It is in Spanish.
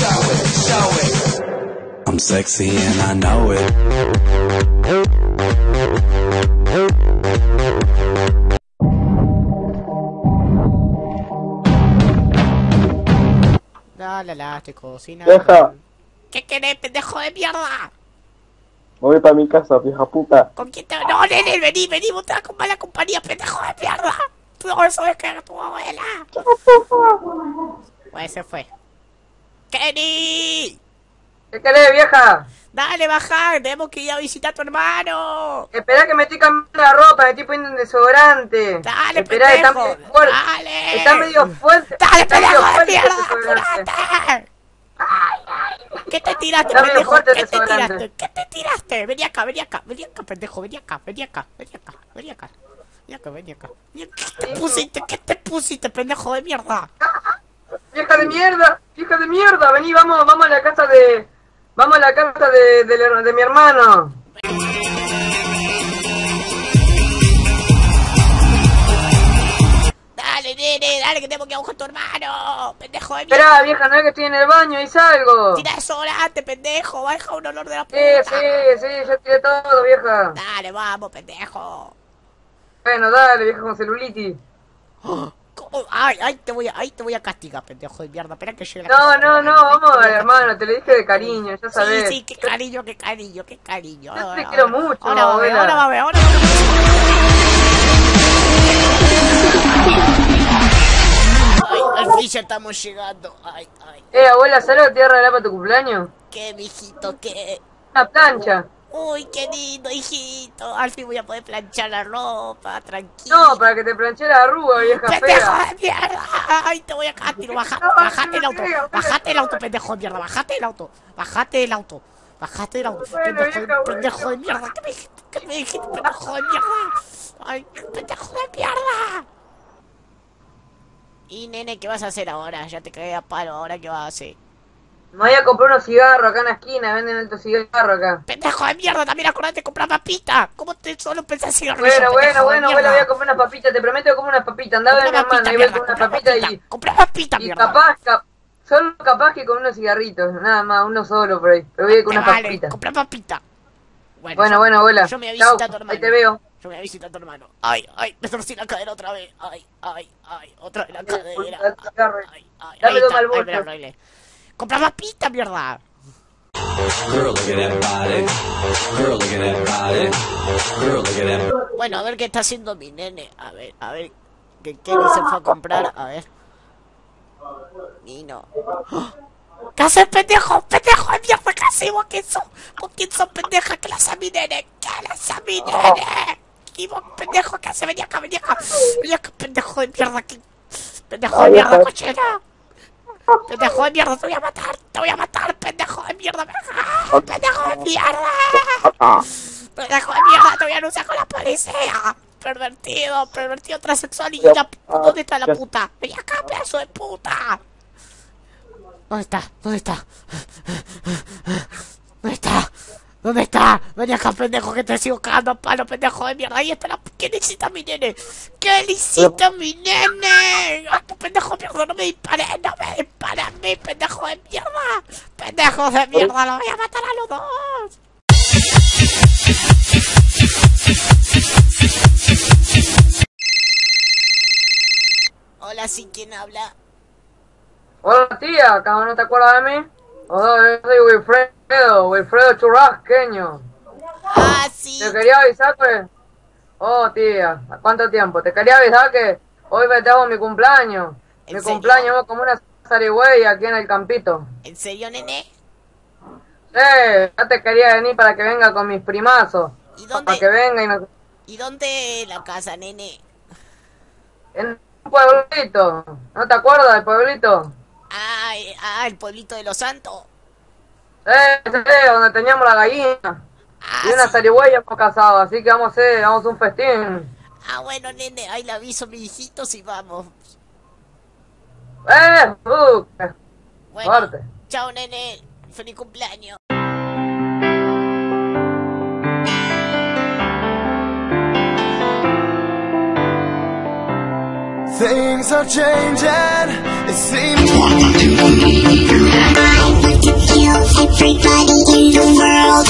show it, show it. I'm sexy and I know it. La la la, estoy cocinando. Deja, ¿Qué querés, pendejo de mierda? voy para mi casa, vieja puta. ¿Con quién te.? No, nene, vení, vení, vos estás con mala compañía, pendejo de mierda. No, eso es que era tu abuela. Pues se fue. ¡Kenny! ¿Qué querés, vieja? Dale, bajar, tenemos que ir a visitar a tu hermano. Esperá que me estoy cambiando la ropa, me estoy poniendo un desodorante. Dale, Esperá, está pendejo. medio fuerte. Dale. Está medio fuerte. Dale, está medio pendejo de mierda. ¿Qué te tiraste, Está pendejo? ¿Qué te tiraste? ¿Qué te tiraste? Vení acá, vení acá, vení acá, pendejo, vení acá, vení acá, vení acá, vení acá. Vení acá, vení acá. Vení acá. ¿Qué te pusiste? ¿Qué te pusiste, pendejo de mierda? Vieja de mierda, vieja de mierda, vení, vamos, vamos a la casa de... Vamos a la casa de, de, de mi hermano. Dale, nene, dale, que tengo que buscar a tu hermano. Pendejo de mierda. Esperá, vieja, no es que estoy en el baño y salgo. Tira desodorante, pendejo. Va a dejar un olor de la puta. Sí, sí, sí, ya tiré todo, vieja. Dale, vamos, pendejo. Bueno, dale, vieja con celulitis. ¿Cómo? Ay, ay, te voy a, ay, te voy a castigar, pendejo de mierda. Espera que llegue No, no, no, vamos, hermano, te lo dije de cariño, ya Sí, sabes. sí, qué cariño, qué cariño, qué cariño. Yo te quiero mucho, Ahora va a ver, ahora va a ver, ahora va a ver. Ay, al fin ya estamos llegando. Ay, ay, Eh, abuela, ¿sabes lo que te voy a regalar para tu cumpleaños? qué, mijito, qué. Una plancha. Uy, qué lindo, hijito. Al fin voy a poder planchar la ropa, tranquilo. No, para que te planche la arruga, vieja ¡Pendejo de mierda! ¡Ay, te voy a castigar! Baja, No, bajate el auto, no, bajate el auto, pendejo de mierda, bajate el auto, bajate del auto, bajate del auto, Bueno, pendejo, de- vieja, pendejo de mierda, ¿qué me dijiste? ¿Qué me dijiste, pendejo de mierda? ¡Ay, pendejo de mierda! Y nene, ¿qué vas a hacer ahora? Ya te cagué a palo, ¿ahora qué vas a hacer? Me voy a comprar unos cigarros acá en la esquina, venden alto cigarro acá. ¡Pendejo de mierda! También acordate de comprar papita. ¿Cómo te solo pensás Bueno, pendejo bueno, de bueno, abuela, voy a comprar unas papitas, te prometo que como unas papitas. Andaba de mi papita, y voy mierda, con unas comprá papitas papita, y... comprá papita, Y mierda. capaz, cap- solo capaz que con unos cigarritos, nada más, uno solo por ahí. Pero voy a ir con unas Dale, papitas. comprá papita. Bueno, yo- bueno, abuela. Yo me voy a visitar a tu hermano. ahí te veo. Yo me voy a visitar a tu hermano. Ay, ay, me torcí la cadera otra vez. Ay, ay, ay, otra vez la cadera. Ay, ay, papita, body. Girl, look at that. Bueno, a ver qué está haciendo mi nene. A ver, a ver. ¿Qué, qué se fue a comprar? A ver. Nino. ¿Qué haces, pendejo? ¡Pendejo de mierda! ¿Qué hacemos? ¿Qué sos? ¿Con quién sos, pendeja? ¿Qué hace a mi nene? ¿Qué hace a mi nene? ¿Y vos, pendejo? ¿Qué hace? Vení acá, vení acá. Vení acá, pendejo de mierda. ¿qué? Pendejo de mierda, cochera. Pendejo de mierda, te voy a matar. Te voy a matar, pendejo de mierda. Pendejo de mierda. Pendejo de mierda, te voy a anunciar con la policía. Pervertido, pervertido transexual y la ¿Dónde está la puta? Vení acá, pedazo de puta. ¿Dónde está? ¿Dónde está? ¿Dónde está? ¿Dónde está? Acá, pendejo, que te sigo cagando a palo, pendejo de mierda. Ahí está la... ¿Qué le hiciste a mi nene? ¿Qué le hiciste a mi nene? ¡Ay, tu pendejo de mierda! ¡No me dispares! ¡No me dispares a mí, pendejo de mierda! ¡Pendejo de mierda! ¡Lo voy a matar a los dos! Hola, ¿sí quién habla? Hola tía, ¿cómo no te acuerdas de mí? Hola, soy Wilfredo, Wilfredo Churrasqueño. Ah, sí. Te quería avisar que... Oh tía, ¿a cuánto tiempo? Te quería avisar que hoy festejo mi cumpleaños. ¿En Mi serio? cumpleaños como una zarigüeya aquí en el campito. ¿En serio, nene? Eh, ya te quería venir para que venga con mis primazos. ¿Y Para que dónde, venga y nos... ¿Y dónde la casa, nene? En un pueblito. ¿No te acuerdas del pueblito? Ah, eh, ah, el pueblito de los santos. Eh, donde teníamos la gallina. Ah, Y una sí. zarigüeya hemos casado, así que vamos a hacer, vamos a un festín. ah, bueno, nene, ahí le aviso a mis hijitos y vamos. ¡Eh! Uh, qué Bueno, fuerte. chao, nene. Feliz cumpleaños. Things are changing. It seems. everybody in the world.